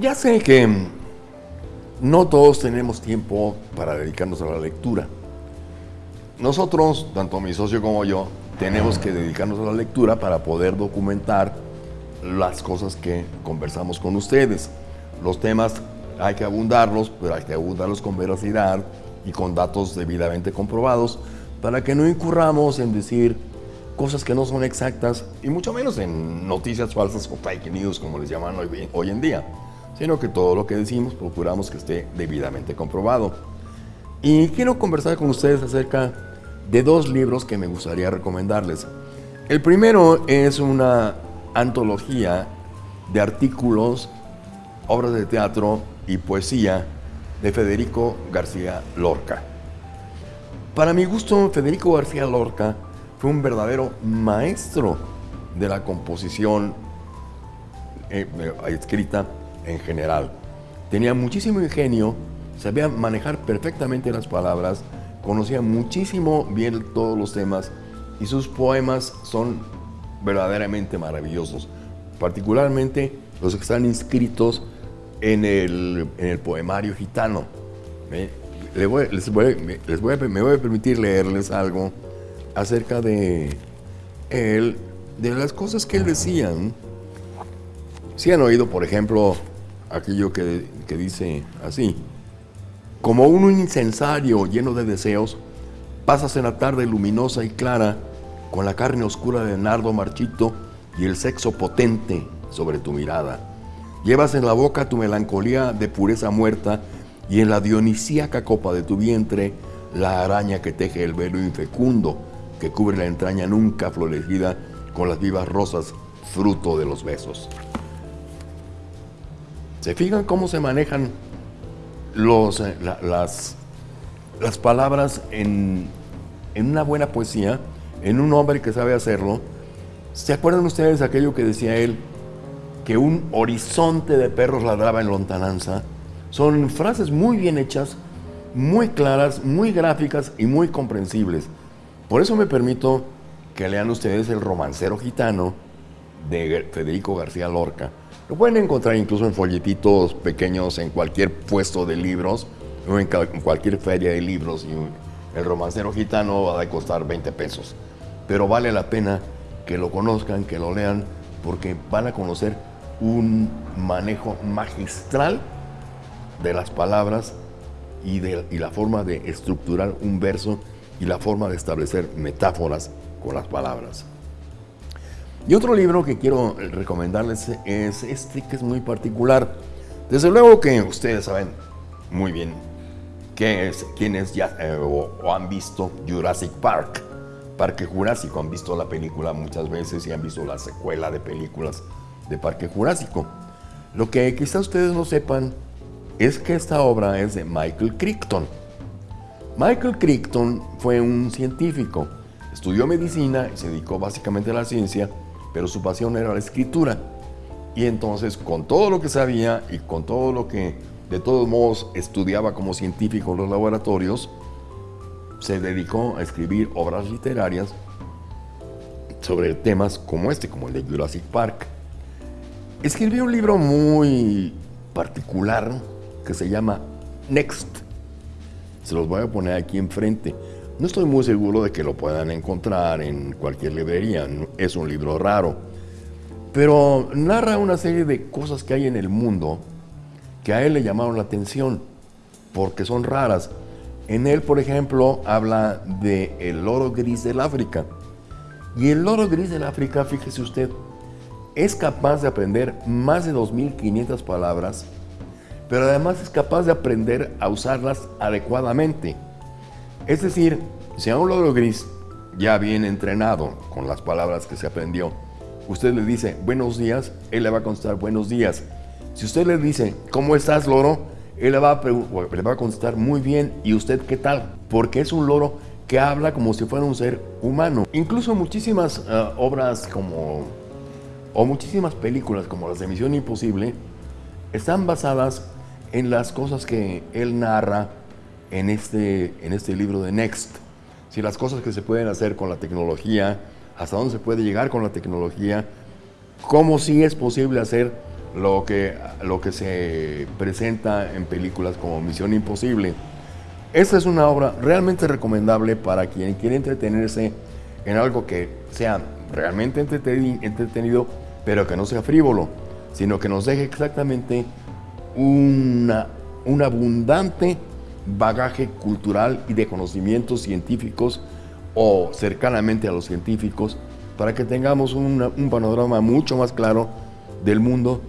Ya sé que no todos tenemos tiempo para dedicarnos a la lectura. Nosotros, tanto mi socio como yo, tenemos que dedicarnos a la lectura para poder documentar las cosas que conversamos con ustedes. Los temas hay que abundarlos, pero hay que abundarlos con veracidad y con datos debidamente comprobados para que no incurramos en decir cosas que no son exactas y mucho menos en noticias falsas o fake news como les llaman hoy, hoy en día, sino que todo lo que decimos procuramos que esté debidamente comprobado. Y quiero conversar con ustedes acerca de dos libros que me gustaría recomendarles. El primero es una antología de artículos, obras de teatro y poesía de Federico García Lorca. Para mi gusto, Federico García Lorca fue un verdadero maestro de la composición eh, escrita en general. Tenía muchísimo ingenio, sabía manejar perfectamente las palabras, conocía muchísimo bien todos los temas y sus poemas son verdaderamente maravillosos, particularmente los que están inscritos en el, poemario gitano. les voy, me voy a permitir leerles algo acerca de él, de las cosas que él decía. Si han oído, por ejemplo, aquello que, que dice así, como un incensario lleno de deseos, pasas en la tarde luminosa y clara con la carne oscura de nardo marchito y el sexo potente sobre tu mirada. Llevas en la boca tu melancolía de pureza muerta y en la dionisíaca copa de tu vientre la araña que teje el velo infecundo que cubre la entraña nunca florecida con las vivas rosas fruto de los besos. ¿Se fijan cómo se manejan los, eh, las, las palabras en, en una buena poesía? en un hombre que sabe hacerlo. ¿Se acuerdan ustedes de aquello que decía él? Que un horizonte de perros ladraba en lontananza. Son frases muy bien hechas, muy claras, muy gráficas y muy comprensibles. Por eso me permito que lean ustedes El romancero gitano de Federico García Lorca. Lo pueden encontrar incluso en folletitos pequeños en cualquier puesto de libros o en cualquier feria de libros. Y el romancero gitano va a costar 20 pesos pero vale la pena que lo conozcan, que lo lean, porque van a conocer un manejo magistral de las palabras y, de, la forma de estructurar un verso y la forma de establecer metáforas con las palabras. Y otro libro que quiero recomendarles es este que es muy particular. Desde luego que ustedes saben muy bien qué es, quiénes ya eh, o han visto Jurassic Park. Parque Jurásico. Han visto la película muchas veces y han visto la secuela de películas de Parque Jurásico. Lo que quizá ustedes no sepan es que esta obra es de Michael Crichton. Michael Crichton fue un científico, estudió medicina y se dedicó básicamente a la ciencia, pero su pasión era la escritura. Y entonces, con todo lo que sabía y con todo lo que de todos modos estudiaba como científico en los laboratorios, se dedicó a escribir obras literarias sobre temas como este, como el de Jurassic Park. Escribió un libro muy particular que se llama Next. Se los voy a poner aquí enfrente. No estoy muy seguro de que lo puedan encontrar en cualquier librería, es un libro raro, pero narra una serie de cosas que hay en el mundo que a él le llamaron la atención, porque son raras en él, por ejemplo, habla del el loro gris del África. Y el loro gris del África, fíjese usted, es capaz de aprender más de 2.500 palabras, pero además es capaz de aprender a usarlas adecuadamente. Es decir, si a un loro gris ya bien entrenado con las palabras que se aprendió, usted le dice buenos días, él le va a contestar buenos días. Si usted le dice, ¿cómo estás, loro? él le va, a contestar muy bien, ¿y usted qué tal? Porque es un loro que habla como si fuera un ser humano. Incluso muchísimas eh, obras como, o muchísimas películas como las de Misión Imposible, están basadas en las cosas que él narra en este, en este libro de Next. Si las cosas que se pueden hacer con la tecnología, hasta dónde se puede llegar con la tecnología, cómo sí es posible hacer lo que, lo que se presenta en películas como Misión Imposible. Esta es una obra realmente recomendable para quien quiere entretenerse en algo que sea realmente entretenido, pero que no sea frívolo, sino que nos deje exactamente una, un abundante bagaje cultural y de conocimientos científicos o cercanamente a los científicos para que tengamos un panorama mucho más claro del mundo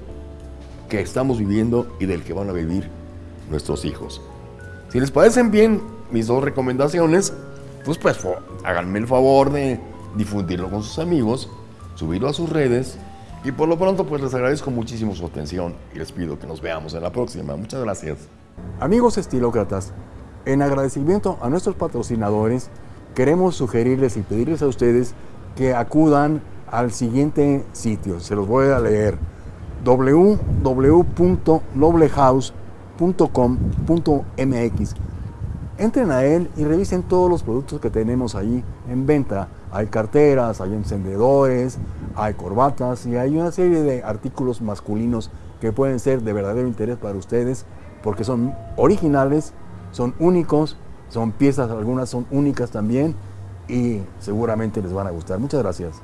que estamos viviendo y del que van a vivir nuestros hijos. Si les parecen bien mis dos recomendaciones, pues, pues háganme el favor de difundirlo con sus amigos, subirlo a sus redes y por lo pronto pues les agradezco muchísimo su atención y les pido que nos veamos en la próxima. Muchas gracias. Amigos estilócratas, en agradecimiento a nuestros patrocinadores, queremos sugerirles y pedirles a ustedes que acudan al siguiente sitio. Se los voy a leer www.noblehouse.com.mx. Entren a él y revisen todos los productos que tenemos ahí en venta. Hay carteras, hay encendedores, hay corbatas y hay una serie de artículos masculinos que pueden ser de verdadero interés para ustedes porque son originales, son únicos, son piezas, algunas son únicas también y seguramente les van a gustar. Muchas gracias.